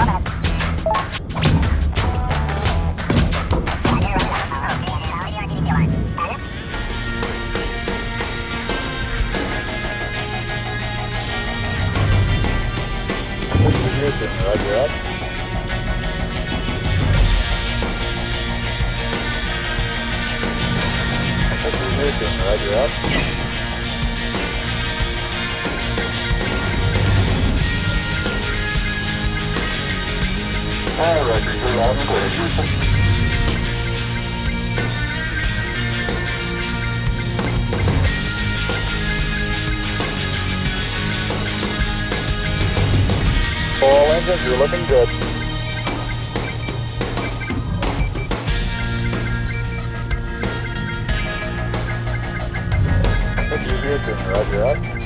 Roger up. Roger up. Roger, you're loud and clear, Houston. All engines are looking good. Roger up.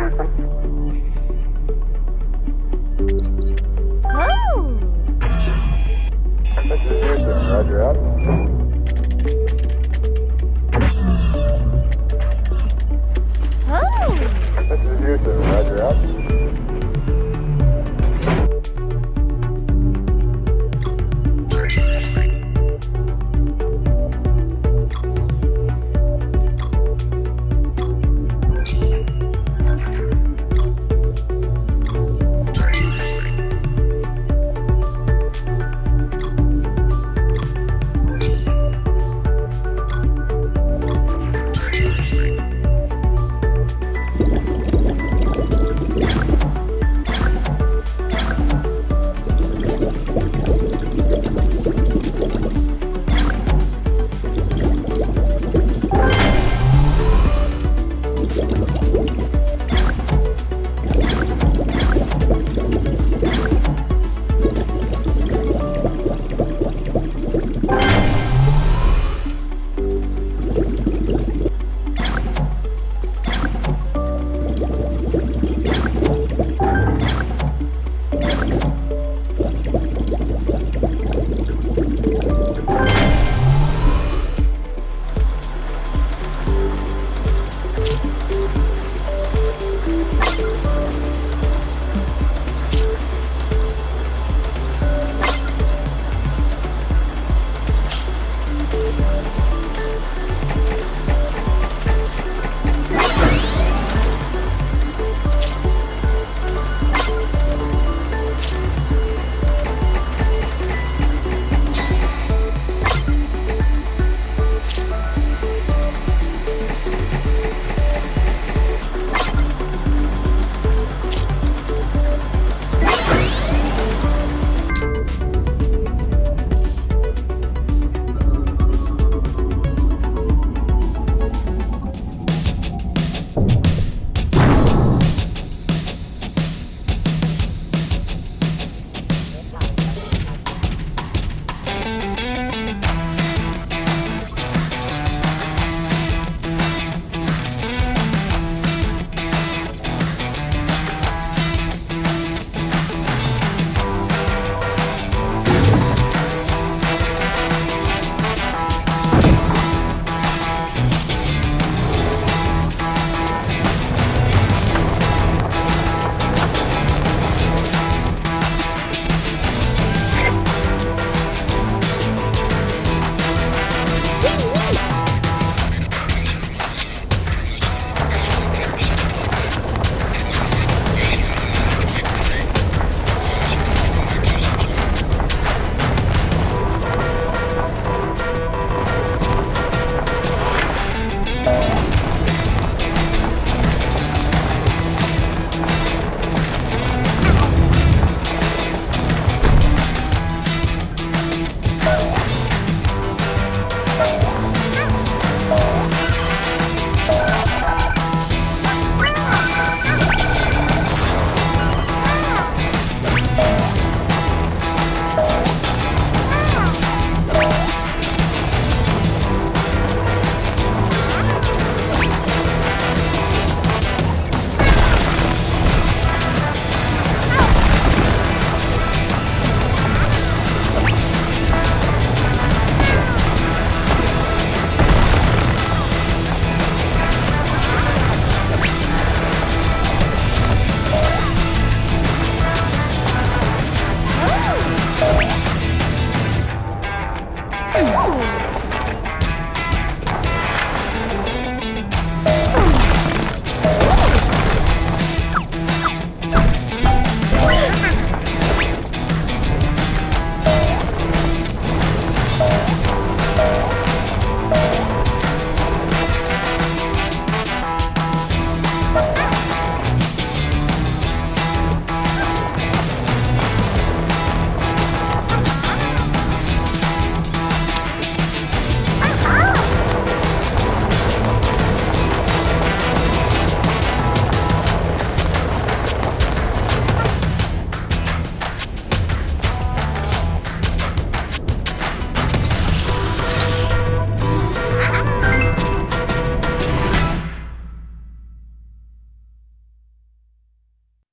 Gracias.